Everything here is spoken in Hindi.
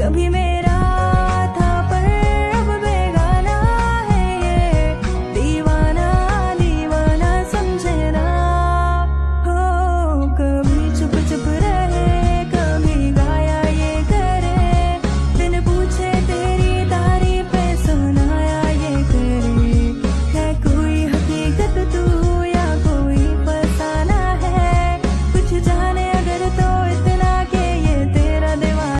कभी मेरा